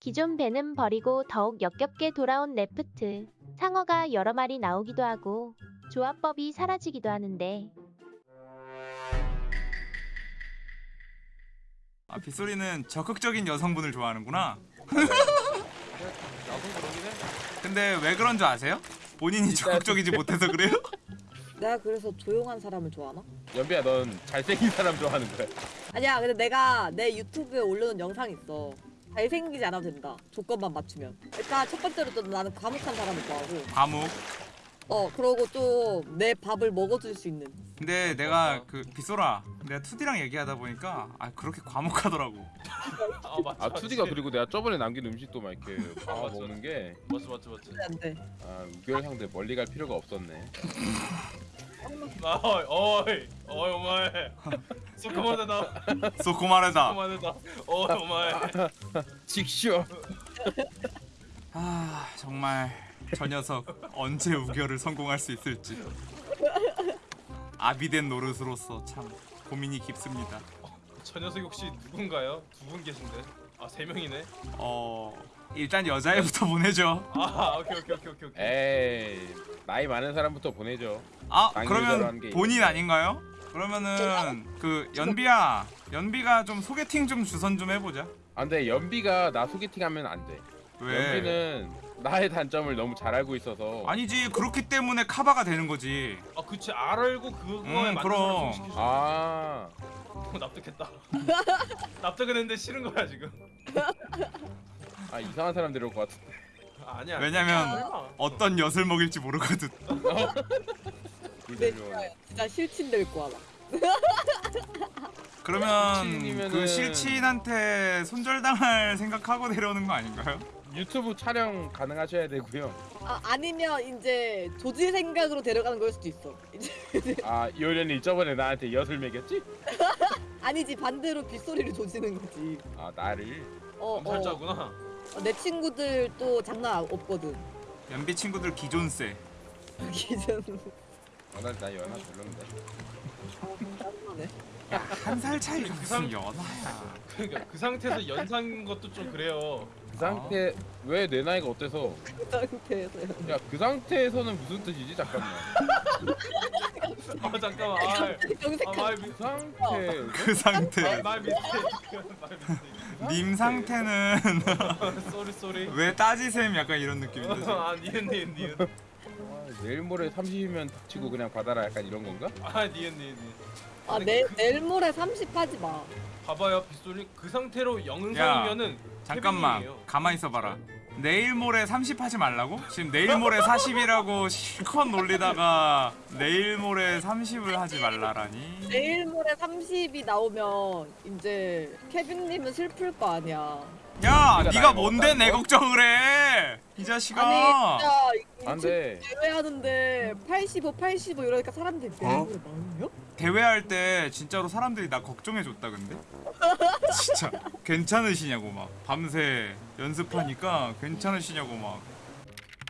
기존 배는 버리고 더욱 역겹게 돌아온 레프트. 상어가 여러 마리 나오기도 하고 조합법이 사라지기도 하는데 아 빗소리는 적극적인 여성분을 좋아하는구나. 근데 왜 그런 줄 아세요? 본인이 적극적이지 못해서 그래요? 내가 그래서 조용한 사람을 좋아하나? 연비야 넌 잘생긴 사람 좋아하는 거야. 아니야 근데 내가 내 유튜브에 올려놓은 영상 있어 잘생기지 않아도 된다 조건만 맞추면 일단 첫 번째로 또 나는 과묵한 사람을 좋아하고 과묵. 어 그러고 또내 밥을 먹어줄 수 있는 근데 내가 그 빗소라 내가 투디랑 얘기하다 보니까 아 그렇게 과묵하더라고. 아 맞지 아 투디가 그리고 내가 저번에 남긴 음식도 막 이렇게 봐 맞아. 먹는 게 맞지 맞지 맞지 안 돼 아, 우결 상대 멀리 갈 필요가 없었네. 아 おい おい おい お前 そこまでだ そこまでだ. そこまでだ おい お前 ちくしょう. 아 정말 저 녀석 언제 우결을 성공할 수 있을지. 아비된 노릇으로서 참 고민이 깊습니다. 저 녀석이 혹시 누군가요? 두 분 계신데 아 세 명이네 어 일단 여자애부터 보내죠. 아 오케이 오케이 오케이 오케이 오케이 에이 나이 많은 사람부터 보내죠. 아 그러면 게 본인. 아닌가요? 그러면은 그 연비야 연비가 좀 소개팅 좀 주선 좀 해보자. 아 근데 연비가 나 소개팅하면 안 돼. 왜? 연비는 나의 단점을 너무 잘 알고 있어서. 아니지 그렇기 때문에 카바가 되는 거지. 아 그치 알고 그거에 음, 맞는 그럼. 아 어, 납득했다 납득은 했는데 싫은 거야 지금 아 이상한 사람 데려올 것 같은데. 아, 아니야 왜냐면 설마. 어떤 엿을 먹일지 모르거든. 근데 불대로. 진짜, 진짜 실친 될 거야 나 그러면 실친이면은- 그 실친한테 손절당할 생각하고 데려오는 거 아닌가요? 유튜브 촬영 가능하셔야 되고요. 아, 아니면 이제 조지 생각으로 데려가는 걸 수도 있어 이제 아 요련이 저번에 나한테 엿을 매겼지? 아니지 반대로 빗소리를 조지는 거지 아 나를. 어, 어, 암살자구나 어, 내 친구들 또 장난 없거든 연비 친구들 기존세. 기준 아나 나 연하 별론데. 짜증나네 한살 차이가 그 무슨 상- 연하야. 그러니까 그 상태에서 연상인 것도 좀 그래요 그 상태 왜 내 나이가 어때서? 그 상태에서 야 그 상태에서는 무슨 뜻이지 잠깐만. 아 잠깐만 아, 아 my 그그 상태. my mistake 님 상태는 sorry sorry 왜 따지셈 약간 이런 느낌인데. 아 니은 니은 니은 아, 내일 모레 30이면 닥치고 그냥 받아라 약간 이런 건가? 아 니은 니은 니은 아 내, 내일 모레 30 하지 마 봐봐요 빗소리 그 상태로 영상이면은 잠깐만. 가만히 있어봐라. 내일 모레 30 하지 말라고? 지금 내일 모레 40이라고 실컷 놀리다가 내일 모레 30을 하지 말라라니. 내일 모레 30이 나오면 이제 케빈님은 슬플 거 아니야 야, 네가 뭔데 내? 걱정을 해? 이 자식아. 아니 진짜 안 돼. 대회하는데 85, 85 이러니까 사람들이 내일 어? 모레 많아요? 대회할 때 진짜로 사람들이 나 걱정해 줬다 근데. 진짜 괜찮으시냐고 막 밤새 연습하니까 괜찮으시냐고 막.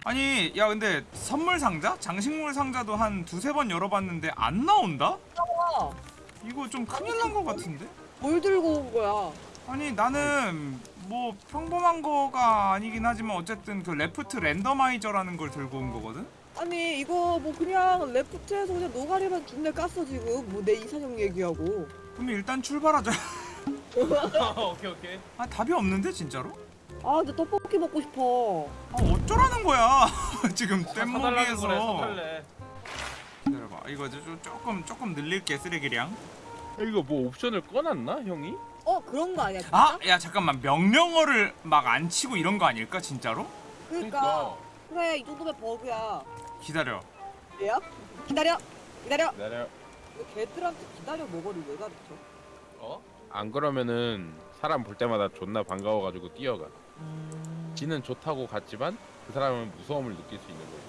아니 야 근데 선물 상자? 장식물 상자도 한 두세 번 열어봤는데 안 나온다? 아, 이거 좀 큰일 난 것 같은데? 뭘 들고 온 거야? 아니 나는 뭐 평범한 거가 아니긴 하지만 어쨌든 그 Raft randomizer라는 걸 들고 온 거거든? 아니 이거 뭐 그냥 Raft에서 그냥 노가리만 준내 깠어 지금. 뭐 내 이사장 얘기하고. 그럼 일단 출발하자. 오케이 오케이. 아 답이 없는데 진짜로? 아 근데 떡볶이 먹고 싶어. 아 어쩌라는 거야? 지금 거래 뗏목에서. 기다려봐. 이거 좀 조금 조금 늘릴게 쓰레기량. 이거 뭐 옵션을 꺼놨나 형이? 어 그런 거 아니야 진짜? 아야 잠깐만 명령어를 막 안 치고 이런 거 아닐까 진짜로? 그러니까 그래 이 정도면 버그야 기다려 얘야? 기다려 기다려 기다려. 왜 걔들한테 기다려 먹어를 왜 가르쳐? 어? 안 그러면은 사람 볼 때마다 존나 반가워가지고 뛰어가. 음, 지는 좋다고 갔지만 그 사람은 무서움을 느낄 수 있는 거지.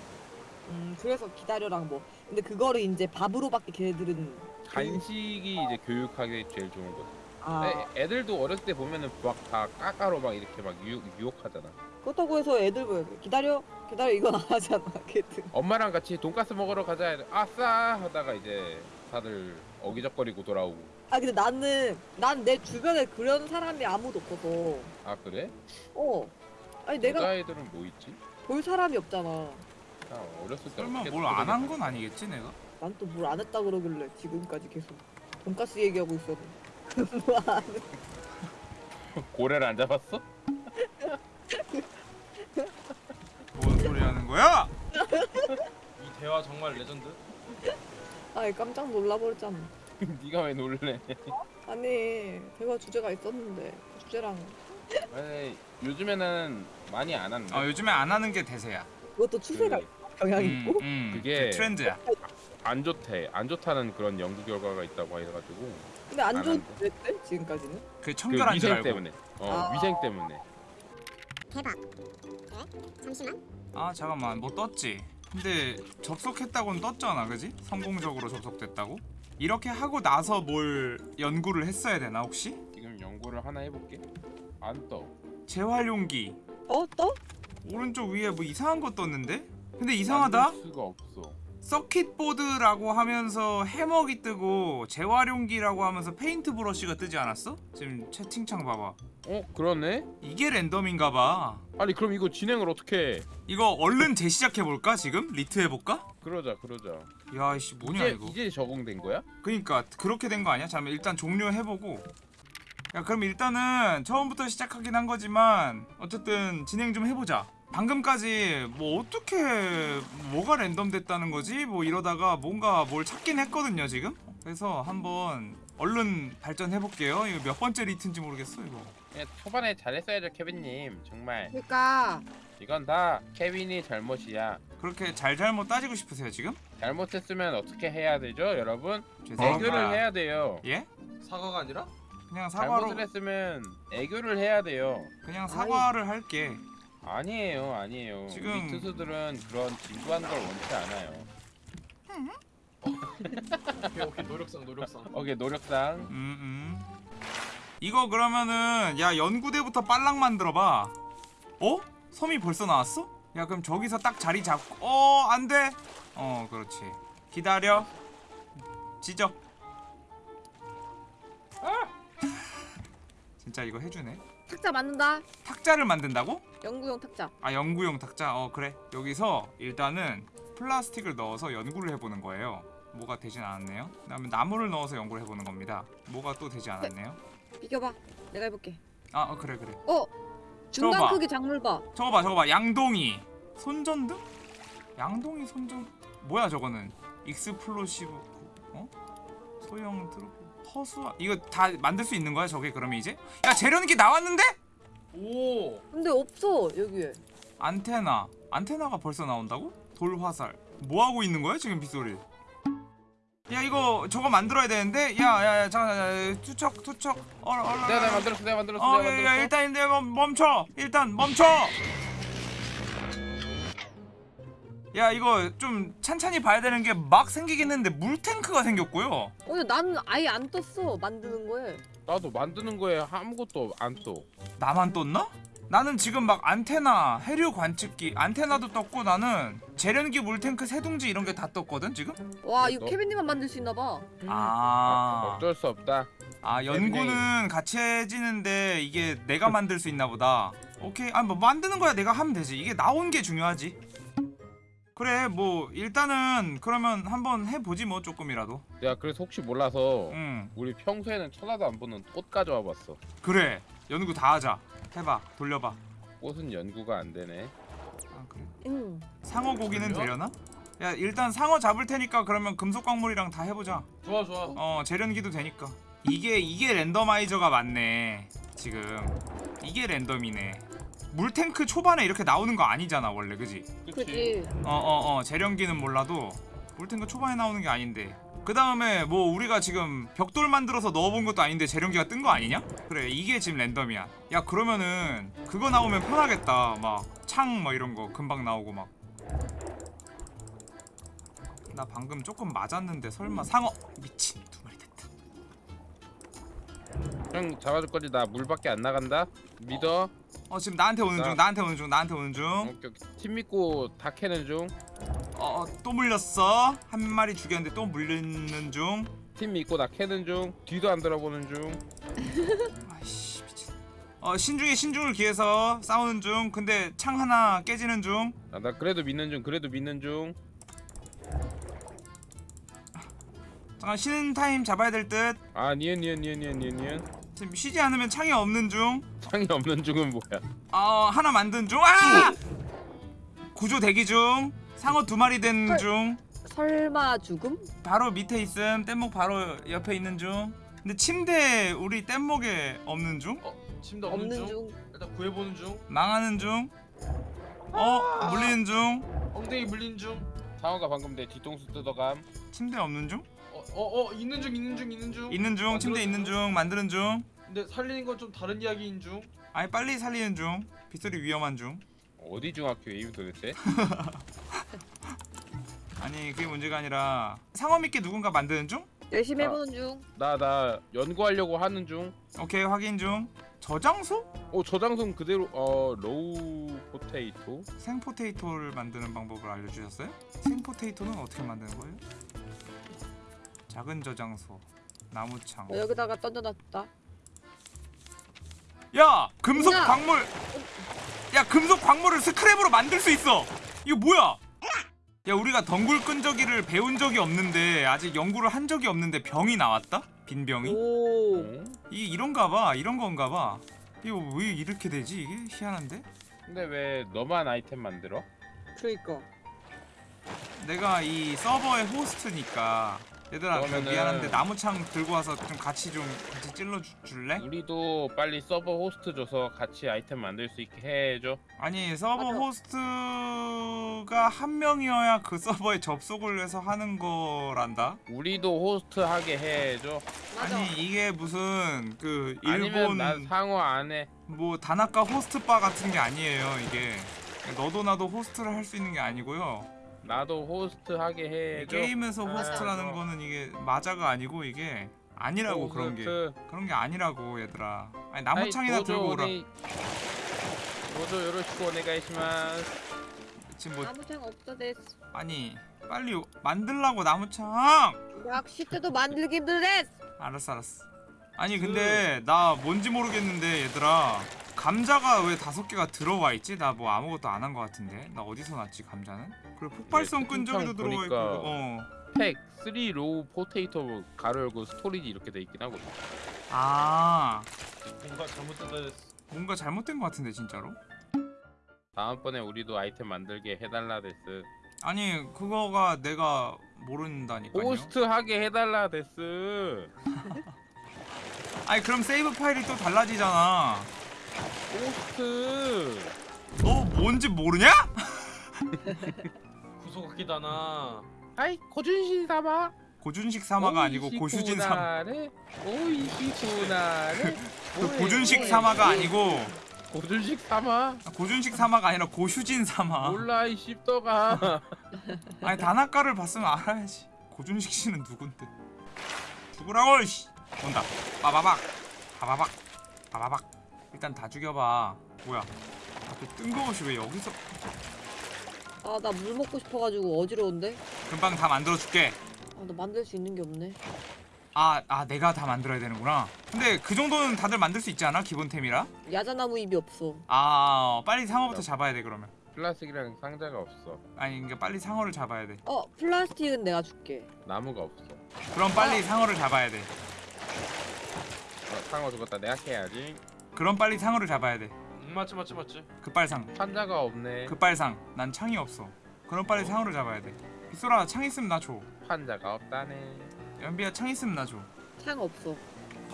음 그래서 기다려랑 뭐 근데 그거를 이제 밥으로밖에 걔들은 간식이 이제 교육하기 제일 좋은 거지. 아 애, 애들도 어렸을 때 보면은 막 다 까까로 막 이렇게 막 유혹, 유혹하잖아. 그렇다고 해서 애들 왜 기다려 기다려 이건 안 하잖아 걔들 엄마랑 같이 돈가스 먹으러 가자. 해도 아싸 하다가 이제 다들 어기적거리고 돌아오고. 아 근데 나는 난 내 주변에 그런 사람이 아무도 없어서 아 그래? 어 아니 내가 여자애들은 뭐 있지? 볼 사람이 없잖아 나 어렸을 때 설마 어떻게 뭘 안한 그러냐. 건 아니겠지 내가? 난 또 뭘 안 했다 그러길래 지금까지 계속 돈가스 얘기하고 있었는데 고래를 안 잡았어? 뭔 소리 하는 거야? 이 대화 정말 레전드. 아니 깜짝 놀라버렸잖아 네가 왜 놀래? 아니 대화 주제가 있었는데 그 주제랑 아니, 요즘에는 많이 안 한다. 어 요즘에 안 하는 게 대세야. 그것도 추세가 그- 있어, 경향이 음, 있고 음, 그게- 그 트렌드야. 안 좋대. 안 좋다는 그런 연구 결과가 있다고 해가지고 근데 안. 왜 지금까지는 그그 청결한 줄 위생 알고. 때문에. 어 아. 위생 때문에. 대박. 네? 잠시만. 아 잠깐만 뭐 떴지? 근데 접속했다고는 떴잖아, 그지? 성공적으로 접속됐다고? 이렇게 하고 나서 뭘 연구를 했어야 되나 혹시? 지금 연구를 하나 해볼게. 안 떠. 재활용기 어 또? 오른쪽 위에 뭐 이상한 거 떴는데? 근데 이상하다. 수가 없어. 서킷보드라고 하면서 해먹이 뜨고 재활용기라고 하면서 페인트 브러쉬가 뜨지 않았어? 지금 채팅창 봐봐. 어 그러네? 이게 랜덤인가 봐. 아니 그럼 이거 진행을 어떻게 해? 이거 얼른 재시작해 볼까 지금? 리트 해볼까? 그러자 그러자. 야 이씨 뭐냐 이제 이거. 이제 적응된 거야? 그니까 그렇게 된 거 아니야? 잠깐 일단 종료해보고 야 그럼 일단은 처음부터 시작하긴 한 거지만 어쨌든 진행 좀 해보자 방금까지 뭐 어떻게 뭐가 랜덤 됐다는 거지? 뭐 이러다가 뭔가 뭘 찾긴 했거든요 지금? 그래서 한번 얼른 발전해볼게요. 이거 몇 번째 리트인지 모르겠어 이거. 예, 초반에 잘했어야죠 케빈님. 정말. 그러니까. 이건 다 케빈이 잘못이야. 그렇게 잘잘못 따지고 싶으세요 지금? 잘못했으면 어떻게 해야 되죠 여러분? 애교를 해야 돼요. 예? 사과가 아니라? 그냥 사과로 잘못을 했으면 애교를 해야 돼요. 그냥 사과를 할게 아니에요 아니에요 지금- 우리 투수들은 그런 진부한 걸 원치 않아요 오케이 오케이 노력상 노력상. 오케이 노력상 음, 음. 이거 그러면은 야 연구대부터 빨랑 만들어봐. 어? 섬이 벌써 나왔어? 야 그럼 저기서 딱 자리 잡고 어 안돼. 어 그렇지. 기다려. 지적. 진짜 이거 해주네. 탁자 만든다 탁자를 만든다고? 연구용 탁자 아 연구용 탁자. 어 그래. 여기서 일단은 플라스틱을 넣어서 연구를 해보는 거예요. 뭐가 되진 않았네요. 그다음에 나무를 넣어서 연구를 해보는 겁니다. 뭐가 또 되지 않았네요. 비켜봐 내가 해볼게 아 어, 그래 그래. 어 중간 봐. 크기 작물 봐 저거 봐 저거 봐 양동이 손전등? 양동이 손전 뭐야 저거는 explosive 어? 소형 트로피 허수 이거 다 만들 수 있는 거야 저게 그러면 이제? 야 재련기 나왔는데? 오. 근데 없어 여기에 안테나 안테나가 벌써 나온다고? 돌화살 뭐 하고 있는 거야 지금 빗소리 야 이거 저거 만들어야 되는데 야야야 잠깐 야, 야, 투척 투척 얼얼 내가 내가 만들었어 내가 만들었어 어, 내가 야, 야, 만들었어 일단 일단 멈- 멈춰. 일단 멈춰. 야, 이거 좀 찬찬히 봐야 되는 게 막 생기긴 했는데 물탱크가 생겼고요. 어 나는 아예 안 떴어 만드는 거에 나도 만드는 거에 아무것도 안떠 나만 떴나? 나는 지금 막 안테나, 해류 관측기, 안테나도 떴고 나는 재련기 물탱크 세둥지 이런 게 다 떴거든 지금? 와 이거 너- 케빈님만 만들 수 있나 봐 아, 어쩔 수 없다 아 연구는 같이 해지는데 이게 내가 만들 수 있나 보다. 오케이, 아뭐 만드는 거야 내가 하면 되지. 이게 나온 게 중요하지. 그래, 뭐 일단은 그러면 한번 해보지 뭐 조금이라도. 내가 그래서 혹시 몰라서 응, 우리 평소에는 쳐다도 안 보는 꽃 가져와 봤어 그래. 연구 다 하자. 해봐, 돌려봐. 꽃은 연구가 안 되네 아 그래. 응 상어 고기는? 되려나? 야 일단 상어 잡을 테니까 그러면 금속 광물이랑 다 해보자. 좋아 좋아. 어 재련기도 되니까. 이게 이게 랜더마이저가 맞네. 지금 이게 랜덤이네. 물탱크 초반에 이렇게 나오는 거 아니잖아 원래. 그지? 그지 어어 어. 재련기는 몰라도 물탱크 초반에 나오는 게 아닌데. 그 다음에 뭐 우리가 지금 벽돌 만들어서 넣어본 것도 아닌데 재련기가 뜬 거 아니냐? 그래 이게 지금 랜덤이야. 야 그러면은 그거 나오면 편하겠다. 막 창 뭐 이런 거 금방 나오고 막. 나 방금 조금 맞았는데 설마 상어. 미친 두 마리 됐다. 형 잡아줄 거지. 나 물밖에 안 나간다. 믿어 어 지금 나한테 오는 중 나- 나한테 오는 중 나한테 오는 오케이, 오케이. 팀 믿고 다 캐는 중. 중어또 물렸어. 한 마리 죽였는데 또 물리는 중. 팀 믿고 나 캐는 중. 뒤도 안 돌아보는 중. 아이씨 미친. 어 신중에 신중을 기해서 싸우는 중. 근데 창 하나 깨지는 중. 아, 나 그래도 믿는 중 그래도 믿는 중. 잠깐 쉬는 타임 잡아야 될듯. 아 니은 니은 니은 니은 니은 니은 지금 쉬지 않으면 창이 없는 중. 창이 없는 중은 뭐야? 어 하나 만든 중. 아! 구조 대기 중. 상어 두 마리 된 중. 설마 죽음? 바로 밑에 있음. 뗏목 바로 옆에 있는 중. 근데 침대 우리 뗏목에 없는 중? 어 침대 없는, 없는 중? 중. 일단 구해보는 중. 망하는 중어 물리는 중. 엉덩이 물린 중. 상어가 방금 내 뒤통수 뜯어감. 침대 없는 중 어어 어, 있는 중 있는 중 있는 중. 있는 중 침대 있는 중 만드는 중 근데 살리는 건 좀 다른 이야기인 중. 아니 빨리 살리는 중 빗소리 위험한 중 어디 중학교에임 도대체? 아니 그게 문제가 아니라 상어 믿게 누군가 만드는 중 열심히 아. 해보는 중. 나 나 연구하려고 하는 중 오케이 확인 중 저장소 어, 저장소 그대로 어 raw potato 생potato를 만드는 방법을 알려주셨어요? 생potato는 어떻게 만드는 거예요? 작은 저장소 나무창 어, 여기다가 던져놨다. 야 금속 뭐야? 광물 야 금속 광물을 스크랩으로 만들 수 있어 이거 뭐야 야 우리가 덩굴 끈적이를 배운 적이 없는데 아직 연구를 한 적이 없는데 병이 나왔다 빈 병이 오. 어? 이 이런가 봐 이런 건가 봐 이거 왜 이렇게 되지 이게 희한한데 근데 왜 너만 아이템 만들어? 그러니까. 내가 이 서버의 호스트니까 얘들아 그 그러면은- 미안한데 나무창 들고 와서 좀 같이 좀 같이 찔러 주, 줄래? 우리도 빨리 서버 호스트 줘서 같이 아이템 만들 수 있게 해줘 아니 서버 맞아. 호스트가 한 명이어야 그 서버에 접속을 해서 하는 거란다. 우리도 호스트 하게 해줘 맞아. 아니 이게 무슨 그 아니면 일본 난 상어 안해 뭐 다나카 호스트 바 같은 게 아니에요 이게. 너도 나도 호스트를 할 수 있는 게 아니고요. 나도 호스트 하게 해줘 게임에서 맞아. 호스트라는 거는 이게 맞아가 아니고 이게 아니라고 그런 게 호스트. 그런 게 아니라고 얘들아. 아니 나무창이나 들고 오라. どうぞよろしくお願いします 지금 뭐 나무창 없어 됐어. 아니 빨리 만들라고 나무창. 약 시트도 만들기 힘들댔어. 알았어 알았어 아니 근데 나 뭔지 모르겠는데 얘들아 감자가 왜 다섯 개가 들어와 있지? 나 뭐 아무것도 안 한 것 같은데 나 어디서 났지 감자는? 그리고 폭발성 네, 끈적이도 들어가 있고 어. 팩 3 raw potato 가로 열고 storage 이렇게 돼 있긴 하거든 아 뭔가 잘못됐다 됐어. 뭔가 잘못된 것 같은데 진짜로? 다음번에 우리도 아이템 만들게 해달라 です 아니 그거가 내가 모른다니까요 호스트 하게 해달라 です 아니 그럼 세이브 파일이 또 달라지잖아 호스트. 너 뭔지 모르냐? 구속기다나. 아이 고준신 사마 고준식 사마가 아니고 고슈진 사마 오이시쿠나레 그 고준식 사마가 아니고. 고준식 사마 고준식 사마가 아니라 고슈진 사마 몰라 이 씹더가. 아니 다나카를 봤으면 알아야지. 고준식 씨는 누군데? 죽으라고 씨. 온다. 빠바박. 빠바박. 빠바박 일단 다 죽여봐 뭐야 아, 또 뜬금없이 왜 여기서 아 나 물 먹고 싶어가지고 어지러운데. 금방 다 만들어줄게 아 나 만들 수 있는 게 없네. 아, 아 내가 다 만들어야 되는구나 근데 그 정도는 다들 만들 수 있지 않아? 기본템이라? 야자나무 잎이 없어. 아 빨리 상어부터 잡아야 돼 그러면 플라스틱이랑 상자가 없어 아니 그러니까 빨리 상어를 잡아야 돼 어 플라스틱은 내가 줄게. 나무가 없어 그럼 빨리 상어를 잡아야 돼 어, 상어 죽었다 내가 캐야지 그럼 빨리 상어를 잡아야 돼. 음, 맞지 맞지 맞지. 급발상. 판자가 없네. 급발상. 난 창이 없어. 그럼 빨리 상어를 잡아야 돼. 빗소라 창 있으면 나줘. 판자가 없다네. 연비야 창 있으면 나줘. 창 없어.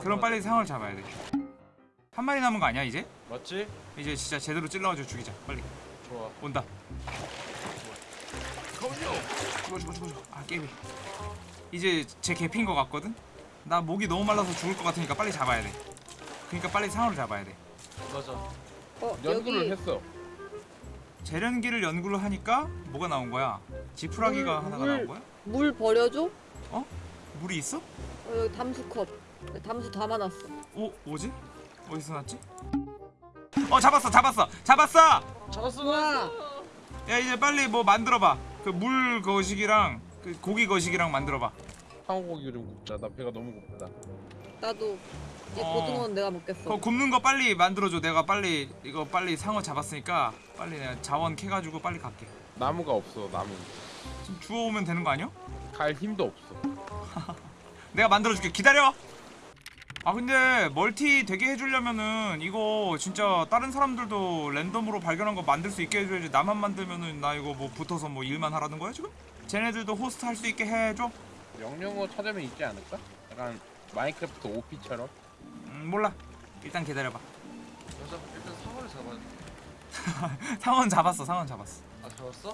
그럼 빨리 상어를 잡아야 돼한 마리 남은 거 아니야 이제? 맞지? 이제 진짜 제대로 찔러가지고 죽이자. 빨리. 좋아. 온다. 죽어 죽어 죽어 죽어. 아 깨비. 이제 제 개피인 거 같거든? 나 목이 너무 말라서 죽을 것 같으니까 빨리 잡아야 돼 그러니까 빨리 상어를 잡아야 돼 맞아. 어 연구를 여기 했어 재련기를 연구를 하니까 뭐가 나온 거야? 지푸라기가 물, 하나가 물. 나온 거야? 물 버려줘? 물이 있어? 어, 여기 담수컵. 담수 담아놨어. 어? 뭐지? 어디서 났지? 어 잡았어 잡았어 잡았어! 잡았어. 야 이제 빨리 뭐 만들어봐 그 물 거식이랑 그 고기 거식이랑 만들어봐 상어고기 좀 굽자. 나 배가 너무 고프다. 나도 이 어. 고등어는 내가 먹겠어. 그거 굽는 거 빨리 만들어줘 내가 빨리 이거 빨리 상어 잡았으니까 빨리 내가 자원 캐가지고 빨리 갈게 나무가 없어. 나무. 지금 주워오면 되는 거 아니야? 갈 힘도 없어. 내가 만들어줄게 기다려 아 근데 멀티 되게 해주려면은 이거 진짜 다른 사람들도 랜덤으로 발견한 거 만들 수 있게 해줘야지 나만 만들면은 나 이거 뭐 붙어서 뭐 일만 하라는 거야 지금? 쟤네들도 호스트 할 수 있게 해줘? 명령어 찾으면 있지 않을까? 약간 마인크래프트 OP처럼. 음 몰라 일단 기다려봐 여자 일단 상어를 잡아야 돼. 상어 잡았어 상어 잡았어 아 잡았어?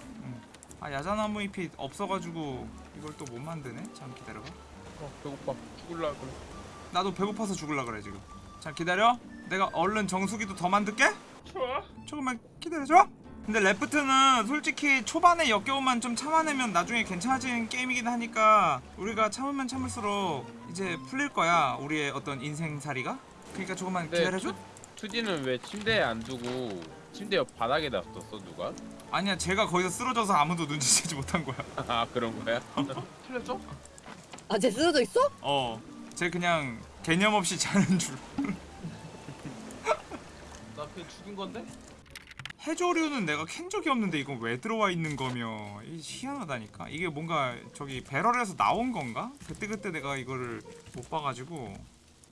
아 야자나무 잎이 없어가지고 이걸 또 못 만드네 잠 기다려봐 어, 배고파. 죽을라 그래. 나도 배고파서 죽을라 그래 지금 자 기다려 내가 얼른 정수기도 더 만들게 좋아. 조금만 기다려줘 근데 레프트는 솔직히 초반에 역겨움만 좀 참아내면 나중에 괜찮아지는 게임이긴 하니까 우리가 참으면 참을수록 이제 풀릴 거야 우리의 어떤 인생살이가 그러니까 조금만 네. 기다려줘 투지는 왜 침대에 안 두고 침대 옆 바닥에 놨었어 누가? 아니야 제가 거기서 쓰러져서 아무도 눈치채지 못한 거야 아 그런 거야? 틀렸죠? 아, 쟤 쓰러져 있어? 어쟤 그냥 개념 없이 자는 줄 나 그냥 죽인 건데? 해조류는 내가 캔 적이 없는데 이건 왜 들어와 있는 거며. 이 희한하다니까. 이게 뭔가 저기 배럴에서 나온 건가? 그때그때 내가 이거를 못 봐가지고.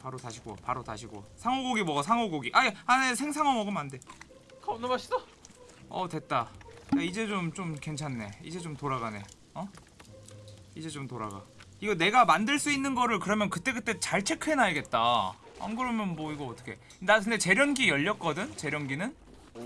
바로 다시 구워 바로 다시 구워. 상어고기 먹어 상어고기. 아니 안에 생상어 먹으면 안돼. 겁나 맛있어? 어 됐다. 야, 이제 좀좀 괜찮네. 이제 좀 돌아가네. 어? 이제 좀 돌아가. 이거 내가 만들 수 있는 거를 그러면 그때그때 잘 체크해놔야겠다. 안 그러면 뭐 이거 어떻게 나 근데 재련기 열렸거든? 재련기는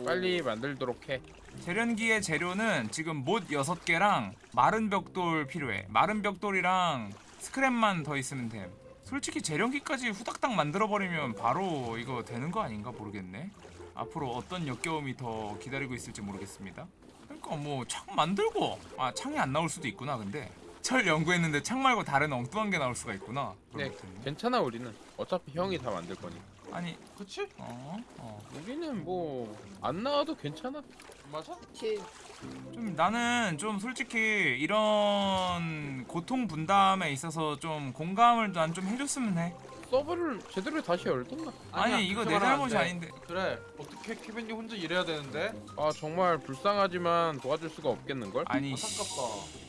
빨리 만들도록 해. 재련기의 재료는 지금 못 6개랑 마른 벽돌 필요해 마른 벽돌이랑 스크랩만 더 있으면 됨 솔직히 재련기까지 후닥닥 만들어버리면 바로 이거 되는 거 아닌가 모르겠네 앞으로 어떤 역겨움이 더 기다리고 있을지 모르겠습니다 그러니까 뭐 창 만들고 아 창이 안 나올 수도 있구나 근데 철 연구했는데 창 말고 다른 엉뚱한 게 나올 수가 있구나 네, 그렇겠네. 괜찮아 우리는. 어차피 형이 다 만들 거니. 아니 그치? 어? 어. 우리는 뭐 안 나와도 괜찮아. 맞아? 쟤좀 나는 좀 솔직히 이런 고통 분담에 있어서 좀 공감을 난 좀 해줬으면 해. 서버를 제대로 다시 열던가. 아니 아니야, 이거 내안 잘못이 돼. 아닌데. 그래 어떻게 케빈이 혼자 일해야 되는데? 아 정말 불쌍하지만 도와줄 수가 없겠는걸? 아니 안타깝다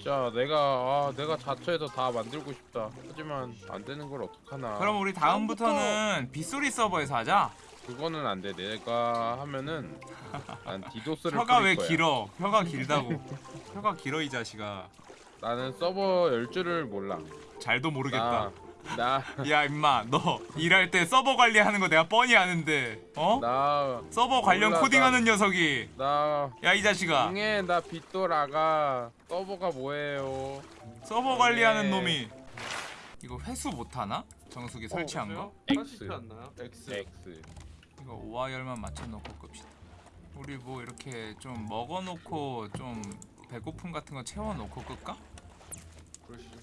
진짜 내가 아 내가 자처해서 다 만들고 싶다. 하지만 안 되는 걸 어떡하나. 그럼 우리 다음부터는 빗소리 서버에서 하자. 그거는 안 돼. 내가 하면은 난 디도스를 혀가 왜 거야. 길어? 혀가 길다고. 혀가 길어 이 자식아. 나는 서버 열 줄을 몰라. 잘도 모르겠다. 나, 야 임마 너 일할 때 서버 관리하는 거 내가 뻔히 아는데 어? 나, 서버 관련 몰라, 코딩하는 녀석이 나, 야 이 자식아 응애 나 빗돌아가. 서버가 뭐예요? 서버 관리하는 네. 놈이 이거 회수 못하나? 정수기 설치한 거? X. X X. 이거 오화열만 맞춰놓고 끕시다. 우리 뭐 이렇게 좀 먹어놓고 좀 배고픔 같은 거 채워놓고 끌까? 그러시죠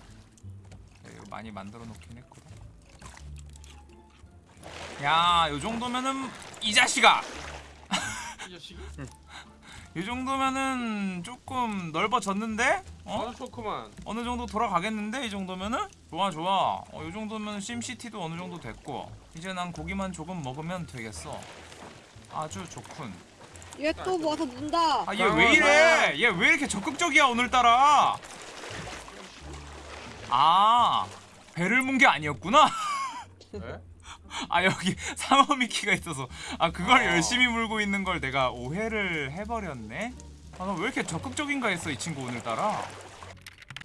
많이 만들어 놓긴 했거든. 야, 요 정도면은 이 자식아. 이 자식이? 이 정도면은 조금 넓어졌는데? 어? 아주 좋구만 어느 정도 돌아가겠는데 이 정도면은? 좋아 좋아. 어, 이 정도면 심시티도 어느 정도 됐고 이제 난 고기만 조금 먹으면 되겠어. 아주 좋군. 얘 또 와서 문다. 아 얘 왜 이래? 얘 왜 이렇게 적극적이야 오늘따라? 아 배를 문 게 아니었구나. 네? 아 여기 상어 미키가 있어서 아 그걸 아. 열심히 물고 있는 걸 내가 오해를 해버렸네. 아나 왜 이렇게 적극적인가 했어 이 친구 오늘따라.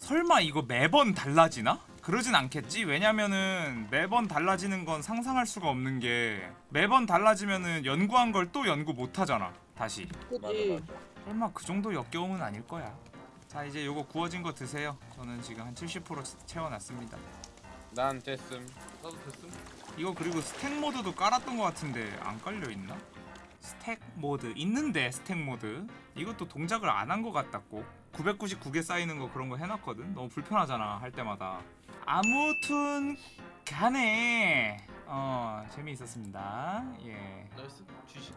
설마 이거 매번 달라지나? 그러진 않겠지 왜냐면은 매번 달라지는 건 상상할 수가 없는 게 매번 달라지면은 연구한 걸 또 연구 못 하잖아 다시 그지. 설마 그 정도 역겨움은 아닐 거야. 자 이제 요거 구워진 거 드세요. 저는 지금 한 70% 채워놨습니다. 난 됐음. 나도 됐음. 이거 그리고 스택 mod도 깔았던 것 같은데 안 깔려 있나? 스택 mod. 있는데 스택 mod. 이것도 동작을 안 한 것 같다고. 999개 쌓이는 거 그런 거 해놨거든. 너무 불편하잖아 할 때마다. 아무튼 간에 어 재미있었습니다. 예. 나이스. 쥐식